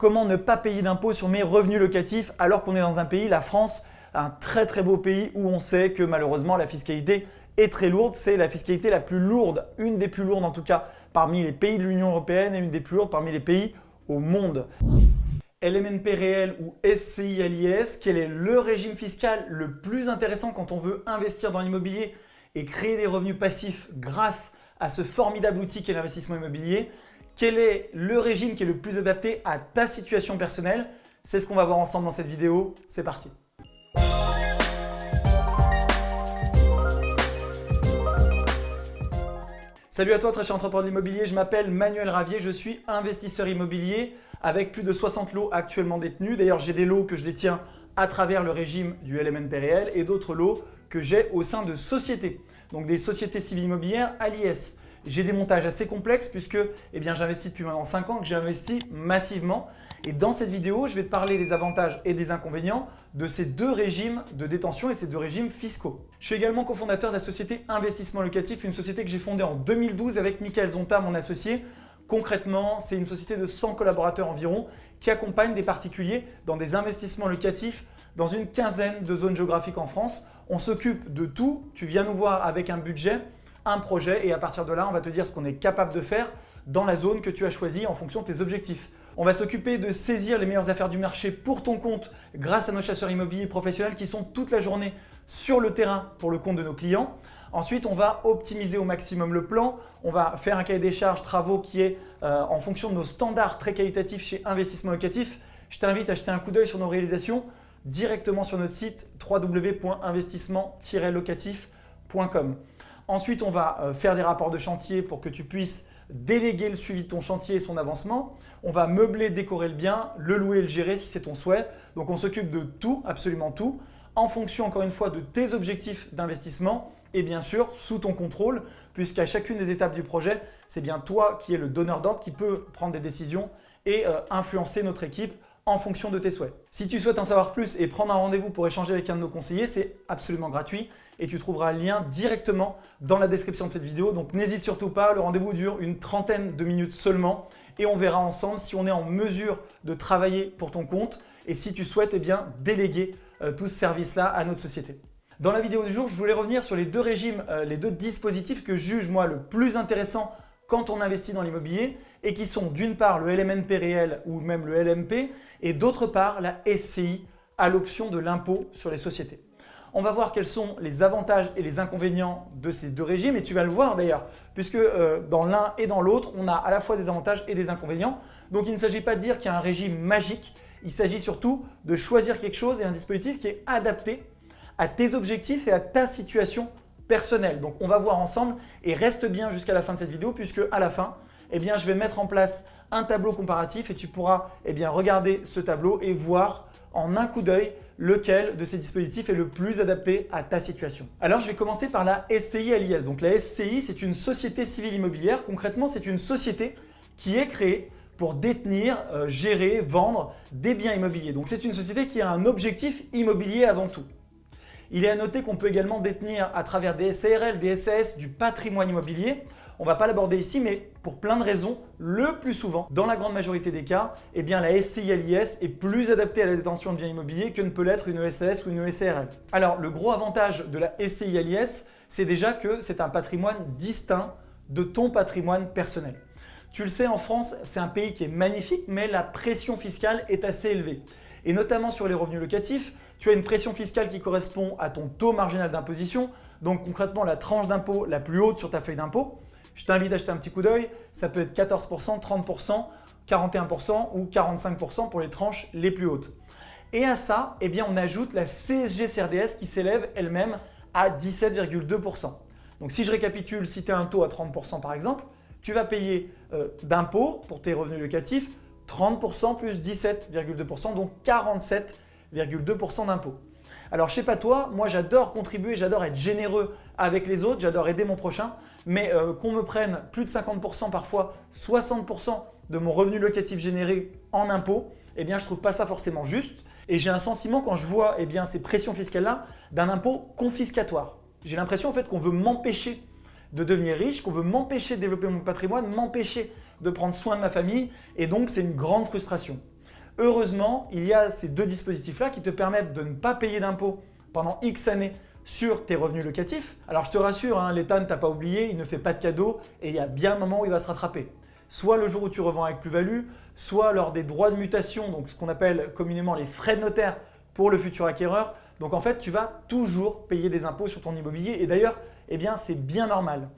comment ne pas payer d'impôts sur mes revenus locatifs alors qu'on est dans un pays, la France, un très très beau pays où on sait que malheureusement la fiscalité est très lourde. C'est la fiscalité la plus lourde, une des plus lourdes en tout cas parmi les pays de l'Union Européenne et une des plus lourdes parmi les pays au monde. LMNP réel ou SCI à l'IS, quel est le régime fiscal le plus intéressant quand on veut investir dans l'immobilier et créer des revenus passifs grâce à ce formidable outil qu'est l'investissement immobilier? Quel est le régime qui est le plus adapté à ta situation personnelle? C'est ce qu'on va voir ensemble dans cette vidéo. C'est parti Salut à toi très cher entrepreneur de l'immobilier, je m'appelle Manuel Ravier, je suis investisseur immobilier avec plus de 60 lots actuellement détenus. D'ailleurs, j'ai des lots que je détiens à travers le régime du LMNP réel et d'autres lots que j'ai au sein de sociétés, donc des sociétés civiles immobilières à l'IS. J'ai des montages assez complexes puisque eh j'investis depuis maintenant 5 ans que j'ai investi massivement. Et dans cette vidéo, je vais te parler des avantages et des inconvénients de ces deux régimes de détention et ces deux régimes fiscaux. Je suis également cofondateur de la société Investissement Locatif, une société que j'ai fondée en 2012 avec Michael Zonta, mon associé, Concrètement, c'est une société de 100 collaborateurs environ qui accompagne des particuliers dans des investissements locatifs dans une quinzaine de zones géographiques en France. On s'occupe de tout. Tu viens nous voir avec un budget, un projet et à partir de là, on va te dire ce qu'on est capable de faire dans la zone que tu as choisie en fonction de tes objectifs. On va s'occuper de saisir les meilleures affaires du marché pour ton compte grâce à nos chasseurs immobiliers professionnels qui sont toute la journée sur le terrain pour le compte de nos clients. Ensuite, on va optimiser au maximum le plan. On va faire un cahier des charges travaux qui est euh, en fonction de nos standards très qualitatifs chez Investissement Locatif. Je t'invite à jeter un coup d'œil sur nos réalisations directement sur notre site www.investissement-locatif.com. Ensuite, on va euh, faire des rapports de chantier pour que tu puisses déléguer le suivi de ton chantier et son avancement. On va meubler, décorer le bien, le louer et le gérer si c'est ton souhait. Donc, on s'occupe de tout, absolument tout, en fonction encore une fois de tes objectifs d'investissement et bien sûr sous ton contrôle puisqu'à chacune des étapes du projet, c'est bien toi qui es le donneur d'ordre qui peut prendre des décisions et euh, influencer notre équipe en fonction de tes souhaits. Si tu souhaites en savoir plus et prendre un rendez-vous pour échanger avec un de nos conseillers, c'est absolument gratuit et tu trouveras un lien directement dans la description de cette vidéo. Donc n'hésite surtout pas, le rendez-vous dure une trentaine de minutes seulement et on verra ensemble si on est en mesure de travailler pour ton compte et si tu souhaites eh déléguer euh, tout ce service-là à notre société. Dans la vidéo du jour, je voulais revenir sur les deux régimes, euh, les deux dispositifs que juge moi le plus intéressant quand on investit dans l'immobilier et qui sont d'une part le LMNP réel ou même le LMP et d'autre part la SCI à l'option de l'impôt sur les sociétés. On va voir quels sont les avantages et les inconvénients de ces deux régimes et tu vas le voir d'ailleurs puisque euh, dans l'un et dans l'autre, on a à la fois des avantages et des inconvénients. Donc il ne s'agit pas de dire qu'il y a un régime magique, il s'agit surtout de choisir quelque chose et un dispositif qui est adapté à tes objectifs et à ta situation personnelle. Donc on va voir ensemble et reste bien jusqu'à la fin de cette vidéo puisque à la fin, eh je vais mettre en place un tableau comparatif et tu pourras eh regarder ce tableau et voir en un coup d'œil lequel de ces dispositifs est le plus adapté à ta situation. Alors, je vais commencer par la SCI LIS. Donc, la SCI, c'est une société civile immobilière. Concrètement, c'est une société qui est créée pour détenir, euh, gérer, vendre des biens immobiliers. Donc, c'est une société qui a un objectif immobilier avant tout. Il est à noter qu'on peut également détenir à travers des SARL, des SAS, du patrimoine immobilier. On va pas l'aborder ici, mais pour plein de raisons, le plus souvent, dans la grande majorité des cas, eh bien, la SCI-LIS est plus adaptée à la détention de biens immobiliers que ne peut l'être une SAS ou une SARL. Alors, le gros avantage de la SCI-LIS, c'est déjà que c'est un patrimoine distinct de ton patrimoine personnel. Tu le sais, en France, c'est un pays qui est magnifique, mais la pression fiscale est assez élevée. Et notamment sur les revenus locatifs, tu as une pression fiscale qui correspond à ton taux marginal d'imposition, donc concrètement la tranche d'impôt la plus haute sur ta feuille d'impôt. Je t'invite à jeter un petit coup d'œil, ça peut être 14%, 30%, 41% ou 45% pour les tranches les plus hautes. Et à ça, eh bien, on ajoute la CSG-CRDS qui s'élève elle-même à 17,2%. Donc si je récapitule, si tu as un taux à 30% par exemple, tu vas payer euh, d'impôt pour tes revenus locatifs 30% plus 17,2%, donc 47 2% d'impôt. Alors je sais pas toi, moi j'adore contribuer, j'adore être généreux avec les autres, j'adore aider mon prochain, mais euh, qu'on me prenne plus de 50%, parfois 60% de mon revenu locatif généré en impôt, eh bien je trouve pas ça forcément juste et j'ai un sentiment quand je vois eh ces pressions fiscales-là d'un impôt confiscatoire. J'ai l'impression en fait qu'on veut m'empêcher de devenir riche, qu'on veut m'empêcher de développer mon patrimoine, m'empêcher de prendre soin de ma famille et donc c'est une grande frustration. Heureusement, il y a ces deux dispositifs-là qui te permettent de ne pas payer d'impôts pendant X années sur tes revenus locatifs. Alors je te rassure, l'État ne t'a pas oublié, il ne fait pas de cadeaux et il y a bien un moment où il va se rattraper. Soit le jour où tu revends avec plus-value, soit lors des droits de mutation, donc ce qu'on appelle communément les frais de notaire pour le futur acquéreur. Donc en fait, tu vas toujours payer des impôts sur ton immobilier et d'ailleurs, eh bien c'est bien normal.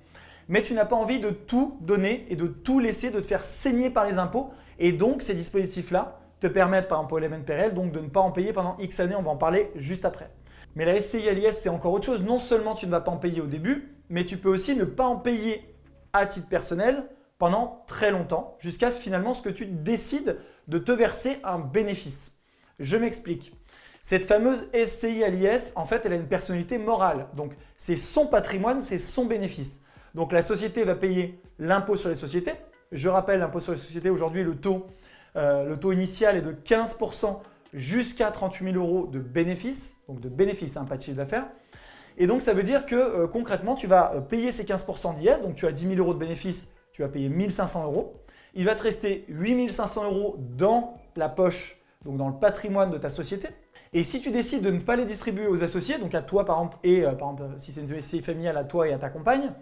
Mais tu n'as pas envie de tout donner et de tout laisser, de te faire saigner par les impôts et donc ces dispositifs-là te permettent par exemple pour PRL donc de ne pas en payer pendant X années, on va en parler juste après. Mais la SCI à l'IS, c'est encore autre chose. Non seulement tu ne vas pas en payer au début, mais tu peux aussi ne pas en payer à titre personnel pendant très longtemps, jusqu'à finalement ce que tu décides de te verser un bénéfice. Je m'explique. Cette fameuse SCI à l'IS, en fait, elle a une personnalité morale. Donc, c'est son patrimoine, c'est son bénéfice. Donc, la société va payer l'impôt sur les sociétés. Je rappelle, l'impôt sur les sociétés, aujourd'hui, le, euh, le taux initial est de 15 jusqu'à 38 000 euros de bénéfices, donc de bénéfices, hein, pas de chiffre d'affaires. Et donc, ça veut dire que euh, concrètement, tu vas euh, payer ces 15% d'IS, donc tu as 10 000 euros de bénéfices, tu vas payer 1 500 euros. Il va te rester 8 500 euros dans la poche, donc dans le patrimoine de ta société. Et si tu décides de ne pas les distribuer aux associés, donc à toi par exemple, et euh, par exemple si c'est une SCI familiale à toi et à ta compagne,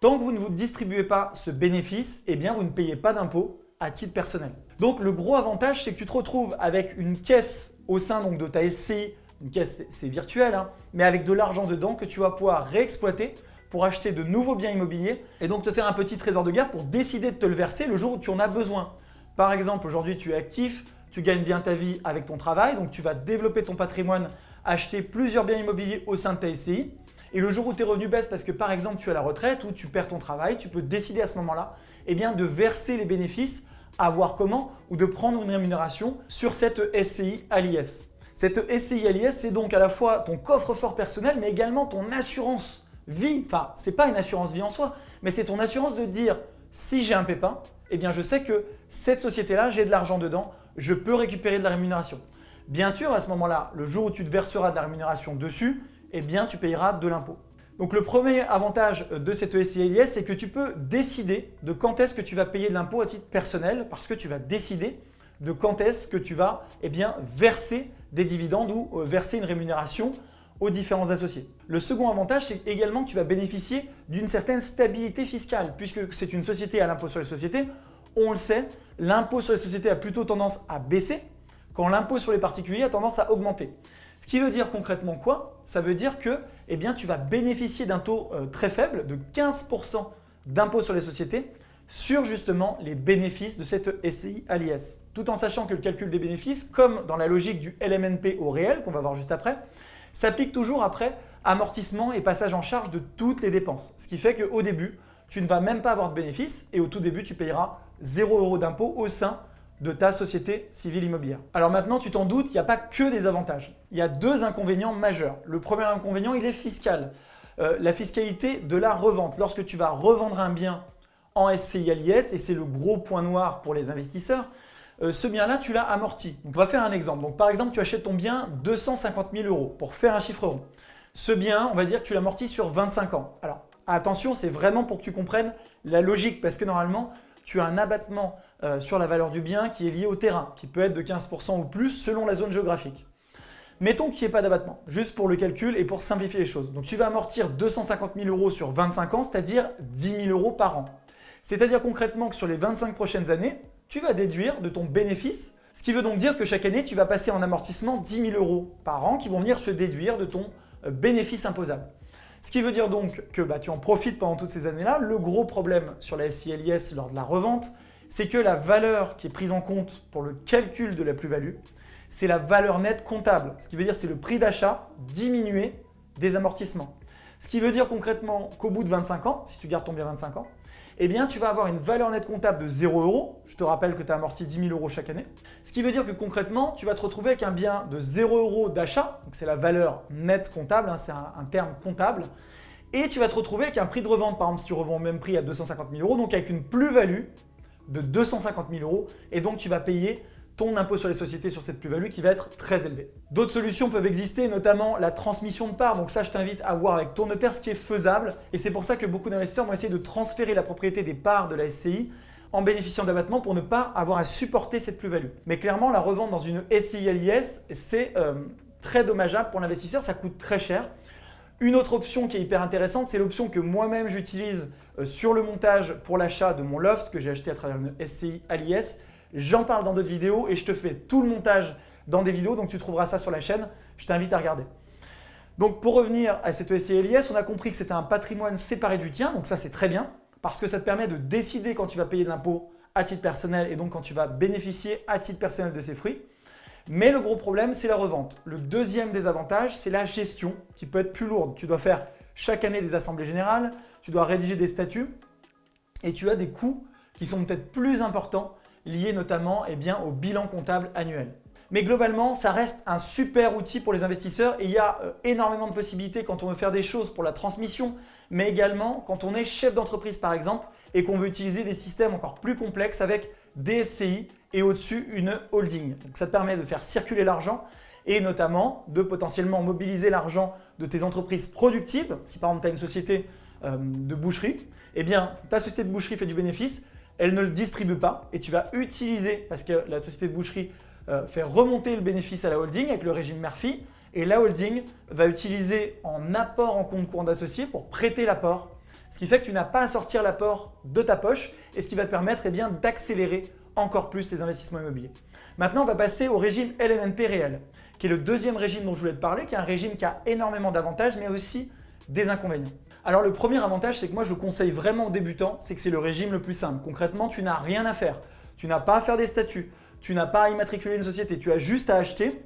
tant que vous ne vous distribuez pas ce bénéfice, eh bien vous ne payez pas d'impôt à titre personnel. Donc le gros avantage, c'est que tu te retrouves avec une caisse au sein donc, de ta SCI, une caisse c'est virtuel, hein, mais avec de l'argent dedans que tu vas pouvoir réexploiter pour acheter de nouveaux biens immobiliers et donc te faire un petit trésor de guerre pour décider de te le verser le jour où tu en as besoin. Par exemple, aujourd'hui tu es actif, tu gagnes bien ta vie avec ton travail, donc tu vas développer ton patrimoine, acheter plusieurs biens immobiliers au sein de ta SCI. Et le jour où tes revenus baissent parce que par exemple tu es à la retraite ou tu perds ton travail, tu peux décider à ce moment-là eh bien, de verser les bénéfices à voir comment ou de prendre une rémunération sur cette SCI à l'IS. Cette SCI à l'IS, c'est donc à la fois ton coffre-fort personnel, mais également ton assurance vie. Enfin, ce n'est pas une assurance vie en soi, mais c'est ton assurance de dire si j'ai un pépin, eh bien je sais que cette société-là, j'ai de l'argent dedans, je peux récupérer de la rémunération. Bien sûr, à ce moment-là, le jour où tu te verseras de la rémunération dessus, eh bien tu payeras de l'impôt. Donc le premier avantage de cette ESI c'est que tu peux décider de quand est-ce que tu vas payer de l'impôt à titre personnel parce que tu vas décider de quand est-ce que tu vas eh bien, verser des dividendes ou euh, verser une rémunération aux différents associés. Le second avantage, c'est également que tu vas bénéficier d'une certaine stabilité fiscale puisque c'est une société à l'impôt sur les sociétés. On le sait, l'impôt sur les sociétés a plutôt tendance à baisser quand l'impôt sur les particuliers a tendance à augmenter. Ce qui veut dire concrètement quoi? Ça veut dire que eh bien, tu vas bénéficier d'un taux euh, très faible de 15% d'impôt sur les sociétés sur justement les bénéfices de cette SCI à l'IS. Tout en sachant que le calcul des bénéfices, comme dans la logique du LMNP au réel, qu'on va voir juste après, s'applique toujours après amortissement et passage en charge de toutes les dépenses. Ce qui fait qu'au début, tu ne vas même pas avoir de bénéfices et au tout début, tu payeras 0 euros d'impôt au sein de ta société civile immobilière. Alors maintenant, tu t'en doutes, il n'y a pas que des avantages. Il y a deux inconvénients majeurs. Le premier inconvénient, il est fiscal. Euh, la fiscalité de la revente. Lorsque tu vas revendre un bien en SCI l'IS, et c'est le gros point noir pour les investisseurs, euh, ce bien-là, tu l'as amorti. On va faire un exemple. Donc, par exemple, tu achètes ton bien 250 000 euros pour faire un chiffre rond. Ce bien, on va dire que tu l'amortis sur 25 ans. Alors, attention, c'est vraiment pour que tu comprennes la logique parce que normalement, tu as un abattement euh, sur la valeur du bien qui est lié au terrain, qui peut être de 15% ou plus selon la zone géographique. Mettons qu'il n'y ait pas d'abattement, juste pour le calcul et pour simplifier les choses. Donc tu vas amortir 250 000 euros sur 25 ans, c'est-à-dire 10 000 euros par an. C'est-à-dire concrètement que sur les 25 prochaines années, tu vas déduire de ton bénéfice, ce qui veut donc dire que chaque année, tu vas passer en amortissement 10 000 euros par an qui vont venir se déduire de ton euh, bénéfice imposable. Ce qui veut dire donc que bah, tu en profites pendant toutes ces années-là. Le gros problème sur la SILIS lors de la revente, c'est que la valeur qui est prise en compte pour le calcul de la plus-value, c'est la valeur nette comptable. Ce qui veut dire c'est le prix d'achat diminué des amortissements. Ce qui veut dire concrètement qu'au bout de 25 ans, si tu gardes ton bien 25 ans, eh bien tu vas avoir une valeur nette comptable de 0 euros. Je te rappelle que tu as amorti 10 000 euros chaque année. Ce qui veut dire que concrètement, tu vas te retrouver avec un bien de 0 euros d'achat, c'est la valeur nette comptable, hein, c'est un, un, terme comptable, et tu vas te retrouver avec un prix de revente, par exemple si tu revends au même prix à 250 000 euros, donc avec une plus-value de 250 000 euros, et donc tu vas payer ton impôt sur les sociétés sur cette plus-value qui va être très élevé. D'autres solutions peuvent exister, notamment la transmission de parts. Donc ça, je t'invite à voir avec ton notaire ce qui est faisable. Et c'est pour ça que beaucoup d'investisseurs vont essayer de transférer la propriété des parts de la SCI en bénéficiant d'abattement pour ne pas avoir à supporter cette plus-value. Mais clairement, la revente dans une SCI LIS, c'est euh, très dommageable pour l'investisseur, ça coûte très cher. Une autre option qui est hyper intéressante, c'est l'option que moi-même j'utilise sur le montage pour l'achat de mon loft que j'ai acheté à travers une SCI LIS. J'en parle dans d'autres vidéos et je te fais tout le montage dans des vidéos, donc tu trouveras ça sur la chaîne. Je t'invite à regarder. Donc pour revenir à cette SCI LIS, on a compris que c'était un patrimoine séparé du tien, donc ça c'est très bien parce que ça te permet de décider quand tu vas payer de l'impôt à titre personnel et donc quand tu vas bénéficier à titre personnel de ces fruits. Mais le gros problème, c'est la revente. Le deuxième désavantage, c'est la gestion qui peut être plus lourde. Tu dois faire chaque année des assemblées générales, tu dois rédiger des statuts et tu as des coûts qui sont peut-être plus importants liés notamment eh bien, au bilan comptable annuel. Mais globalement, ça reste un super outil pour les investisseurs et il y a euh, énormément de possibilités quand on veut faire des choses pour la transmission, mais également quand on est chef d'entreprise par exemple et qu'on veut utiliser des systèmes encore plus complexes avec des SCI et au-dessus une holding. Donc ça te permet de faire circuler l'argent et notamment de potentiellement mobiliser l'argent de tes entreprises productives. Si par exemple tu as une société euh, de boucherie, eh bien ta société de boucherie fait du bénéfice, elle ne le distribue pas et tu vas utiliser, parce que la société de boucherie euh, fait remonter le bénéfice à la holding avec le régime Murphy et la holding va utiliser en apport en compte courant d'associé pour prêter l'apport ce qui fait que tu n'as pas à sortir l'apport de ta poche et ce qui va te permettre eh d'accélérer encore plus tes investissements immobiliers. Maintenant, on va passer au régime LMNP réel, qui est le deuxième régime dont je voulais te parler, qui est un régime qui a énormément d'avantages, mais aussi des inconvénients. Alors le premier avantage, c'est que moi je le conseille vraiment aux débutants, c'est que c'est le régime le plus simple. Concrètement, tu n'as rien à faire. Tu n'as pas à faire des statuts, tu n'as pas à immatriculer une société, tu as juste à acheter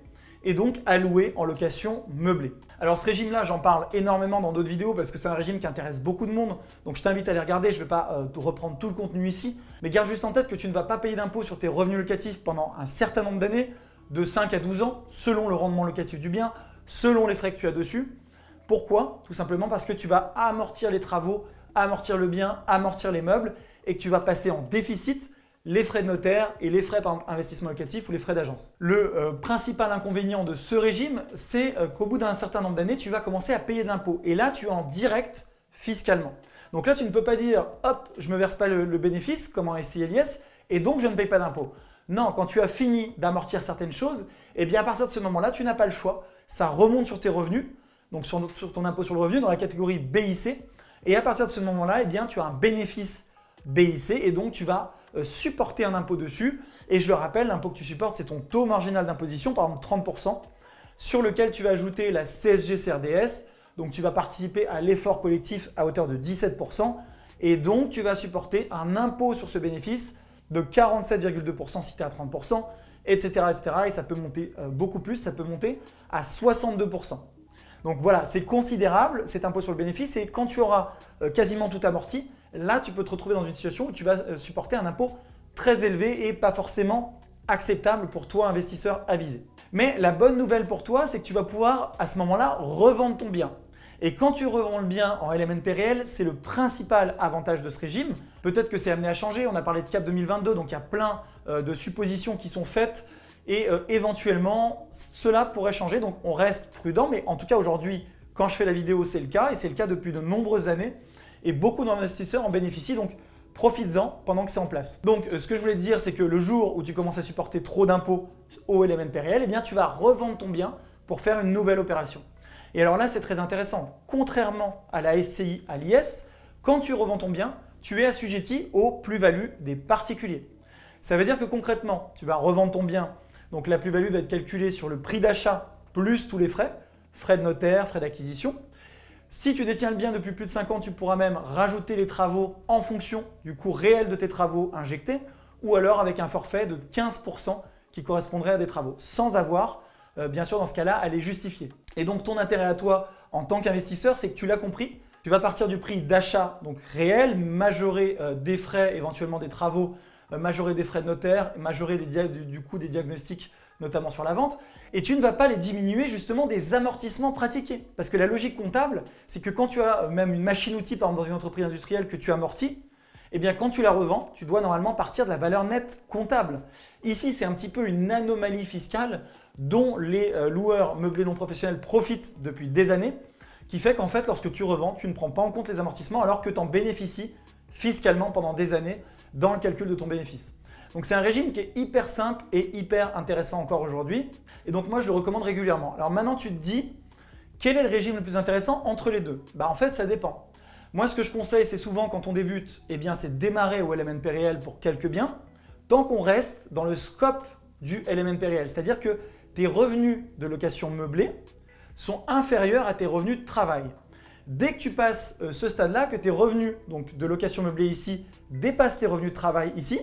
et donc à louer en location meublée. Alors ce régime-là, j'en parle énormément dans d'autres vidéos parce que c'est un régime qui intéresse beaucoup de monde. Donc je t'invite à les regarder, je ne vais pas euh, reprendre tout le contenu ici. Mais garde juste en tête que tu ne vas pas payer d'impôt sur tes revenus locatifs pendant un certain nombre d'années, de 5 à 12 ans, selon le rendement locatif du bien, selon les frais que tu as dessus. Pourquoi? Tout simplement parce que tu vas amortir les travaux, amortir le bien, amortir les meubles et que tu vas passer en déficit les frais de notaire et les frais par investissement locatif ou les frais d'agence. Le euh, principal inconvénient de ce régime, c'est euh, qu'au bout d'un certain nombre d'années, tu vas commencer à payer de l'impôt. Et là, tu es en direct fiscalement. Donc là, tu ne peux pas dire « hop, je ne me verse pas le, bénéfice comme en SCLIS et donc je ne paye pas d'impôt ». Non, quand tu as fini d'amortir certaines choses, eh bien à partir de ce moment-là, tu n'as pas le choix. Ça remonte sur tes revenus, donc sur, ton impôt sur le revenu dans la catégorie BIC. Et à partir de ce moment-là, eh bien tu as un bénéfice BIC et donc tu vas euh, supporter un impôt dessus. Et je le rappelle, l'impôt que tu supportes, c'est ton taux marginal d'imposition, par exemple 30%, sur lequel tu vas ajouter la CSG-CRDS. Donc, tu vas participer à l'effort collectif à hauteur de 17%. Et donc, tu vas supporter un impôt sur ce bénéfice de 47,2% si tu es à 30%, etc., etc. Et ça peut monter euh, beaucoup plus, ça peut monter à 62%. Donc voilà, c'est considérable cet impôt sur le bénéfice et quand tu auras euh, quasiment tout amorti, là tu peux te retrouver dans une situation où tu vas euh, supporter un impôt très élevé et pas forcément acceptable pour toi investisseur avisé. Mais la bonne nouvelle pour toi, c'est que tu vas pouvoir à ce moment-là revendre ton bien. Et quand tu revends le bien en LMNP réel, c'est le principal avantage de ce régime. Peut-être que c'est amené à changer, on a parlé de CAP 2022, donc il y a plein euh, de suppositions qui sont faites et euh, éventuellement cela pourrait changer. Donc on reste prudent, mais en tout cas aujourd'hui, quand je fais la vidéo, c'est le cas et c'est le cas depuis de nombreuses années et beaucoup d'investisseurs en bénéficient. Donc profites-en pendant que c'est en place. Donc euh, ce que je voulais te dire, c'est que le jour où tu commences à supporter trop d'impôts au LMNP réel, eh bien tu vas revendre ton bien pour faire une nouvelle opération. Et alors là, c'est très intéressant. Contrairement à la SCI, à l'IS, quand tu revends ton bien, tu es assujetti aux plus-values des particuliers. Ça veut dire que concrètement, tu vas revendre ton bien donc la plus-value va être calculée sur le prix d'achat plus tous les frais, frais de notaire, frais d'acquisition. Si tu détiens le bien depuis plus de 5 ans, tu pourras même rajouter les travaux en fonction du coût réel de tes travaux injectés ou alors avec un forfait de 15% qui correspondrait à des travaux sans avoir, euh, bien sûr dans ce cas-là, à les justifier. Et donc ton intérêt à toi en tant qu'investisseur, c'est que tu l'as compris, tu vas partir du prix d'achat donc réel, majorer euh, des frais, éventuellement des travaux majorer des frais de notaire, majorer du, coût des diagnostics, notamment sur la vente, et tu ne vas pas les diminuer justement des amortissements pratiqués. Parce que la logique comptable, c'est que quand tu as même une machine-outil, par exemple dans une entreprise industrielle que tu amortis, eh bien quand tu la revends, tu dois normalement partir de la valeur nette comptable. Ici, c'est un petit peu une anomalie fiscale dont les euh, loueurs meublés non professionnels profitent depuis des années, qui fait qu'en fait, lorsque tu revends, tu ne prends pas en compte les amortissements alors que tu en bénéficies fiscalement pendant des années dans le calcul de ton bénéfice. Donc c'est un régime qui est hyper simple et hyper intéressant encore aujourd'hui. Et donc moi, je le recommande régulièrement. Alors maintenant, tu te dis, quel est le régime le plus intéressant entre les deux? Bah, En fait, ça dépend. Moi, ce que je conseille, c'est souvent quand on débute, eh bien, c'est de démarrer au LMNP réel pour quelques biens, tant qu'on reste dans le scope du LMNP réel. C'est-à-dire que tes revenus de location meublée sont inférieurs à tes revenus de travail. Dès que tu passes euh, ce stade-là, que tes revenus donc de location meublée ici dépassent tes revenus de travail ici,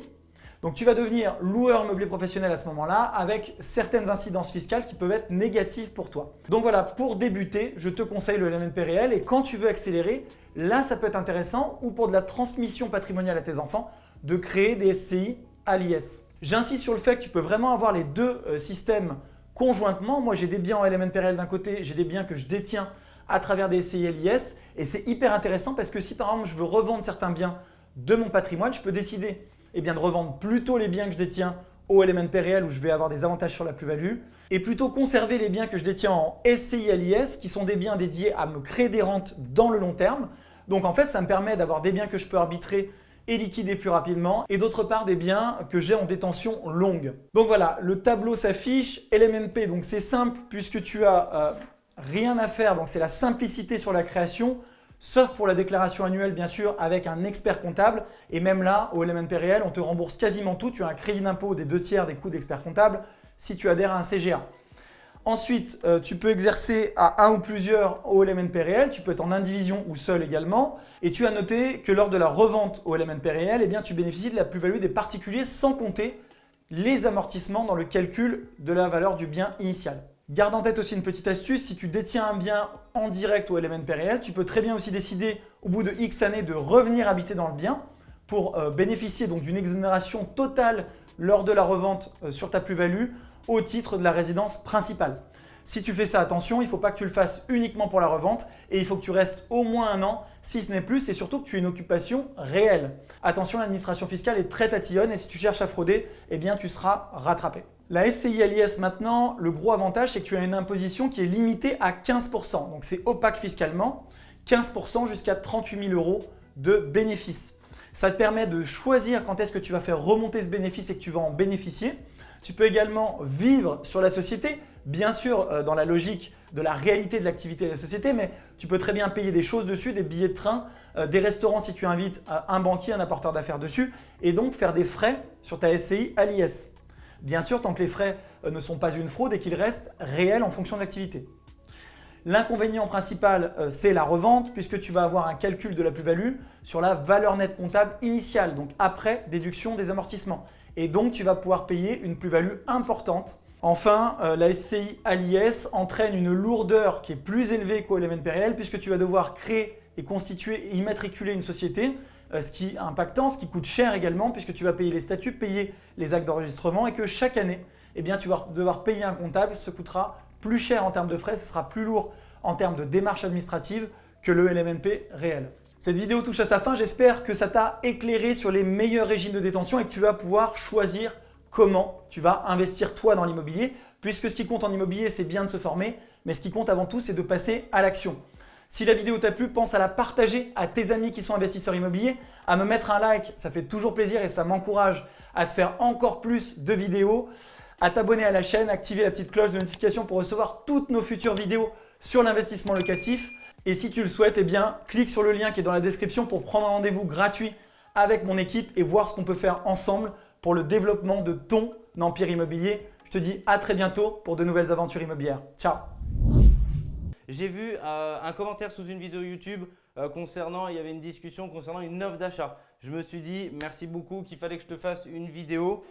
donc tu vas devenir loueur meublé professionnel à ce moment-là avec certaines incidences fiscales qui peuvent être négatives pour toi. Donc voilà, pour débuter, je te conseille le LMNP réel et quand tu veux accélérer, là ça peut être intéressant ou pour de la transmission patrimoniale à tes enfants de créer des SCI à l'IS. J'insiste sur le fait que tu peux vraiment avoir les deux euh, systèmes conjointement. Moi j'ai des biens en LMNP réel d'un côté, j'ai des biens que je détiens à travers des SCI LIS et c'est hyper intéressant parce que si par exemple je veux revendre certains biens de mon patrimoine, je peux décider eh de revendre plutôt les biens que je détiens au LMNP réel où je vais avoir des avantages sur la plus-value et plutôt conserver les biens que je détiens en SCI LIS qui sont des biens dédiés à me créer des rentes dans le long terme. Donc en fait, ça me permet d'avoir des biens que je peux arbitrer et liquider plus rapidement et d'autre part des biens que j'ai en détention longue. Donc voilà, le tableau s'affiche, LMNP, donc c'est simple puisque tu as euh, rien à faire, donc c'est la simplicité sur la création sauf pour la déclaration annuelle bien sûr avec un expert comptable. Et même là, au LMNP réel, on te rembourse quasiment tout. Tu as un crédit d'impôt des deux tiers des coûts d'expert comptable si tu adhères à un CGA. Ensuite, euh, tu peux exercer à un ou plusieurs au LMNP réel. Tu peux être en indivision ou seul également. Et tu as noté que lors de la revente au LMNP réel, eh tu bénéficies de la plus-value des particuliers sans compter les amortissements dans le calcul de la valeur du bien initial. Garde en tête aussi une petite astuce, si tu détiens un bien en direct au LMNP réel, tu peux très bien aussi décider au bout de X années de revenir habiter dans le bien pour euh, bénéficier donc d'une exonération totale lors de la revente euh, sur ta plus-value au titre de la résidence principale. Si tu fais ça, attention, il ne faut pas que tu le fasses uniquement pour la revente et il faut que tu restes au moins un an, si ce n'est plus, et surtout que tu aies une occupation réelle. Attention, l'administration fiscale est très tatillonne et si tu cherches à frauder, eh bien tu seras rattrapé. La SCI l'IS maintenant, le gros avantage, c'est que tu as une imposition qui est limitée à 15%. Donc c'est opaque fiscalement, 15% jusqu'à 38 000 euros de bénéfices. Ça te permet de choisir quand est-ce que tu vas faire remonter ce bénéfice et que tu vas en bénéficier. Tu peux également vivre sur la société, bien sûr euh, dans la logique de la réalité de l'activité de la société, mais tu peux très bien payer des choses dessus, des billets de train, euh, des restaurants si tu invites un banquier, un apporteur d'affaires dessus, et donc faire des frais sur ta SCI à l'IS. Bien sûr, tant que les frais euh, ne sont pas une fraude et qu'ils restent réels en fonction de l'activité. L'inconvénient principal, euh, c'est la revente puisque tu vas avoir un calcul de la plus-value sur la valeur nette comptable initiale, donc après déduction des amortissements. Et donc, tu vas pouvoir payer une plus-value importante. Enfin, euh, la SCI à l'IS entraîne une lourdeur qui est plus élevée qu'au LMNP réel puisque tu vas devoir créer et constituer et immatriculer une société ce qui est impactant, ce qui coûte cher également puisque tu vas payer les statuts, payer les actes d'enregistrement et que chaque année, eh bien, tu vas devoir payer un comptable, ce coûtera plus cher en termes de frais, ce sera plus lourd en termes de démarches administratives que le LMNP réel. Cette vidéo touche à sa fin, j'espère que ça t'a éclairé sur les meilleurs régimes de détention et que tu vas pouvoir choisir comment tu vas investir toi dans l'immobilier puisque ce qui compte en immobilier, c'est bien de se former, mais ce qui compte avant tout, c'est de passer à l'action. Si la vidéo t'a plu, pense à la partager à tes amis qui sont investisseurs immobiliers, à me mettre un like, ça fait toujours plaisir et ça m'encourage à te faire encore plus de vidéos, à t'abonner à la chaîne, activer la petite cloche de notification pour recevoir toutes nos futures vidéos sur l'investissement locatif. Et si tu le souhaites, eh bien, clique sur le lien qui est dans la description pour prendre un rendez-vous gratuit avec mon équipe et voir ce qu'on peut faire ensemble pour le développement de ton empire immobilier. Je te dis à très bientôt pour de nouvelles aventures immobilières. Ciao j'ai vu euh, un commentaire sous une vidéo YouTube euh, concernant, il y avait une discussion concernant une offre d'achat. Je me suis dit merci beaucoup qu'il fallait que je te fasse une vidéo.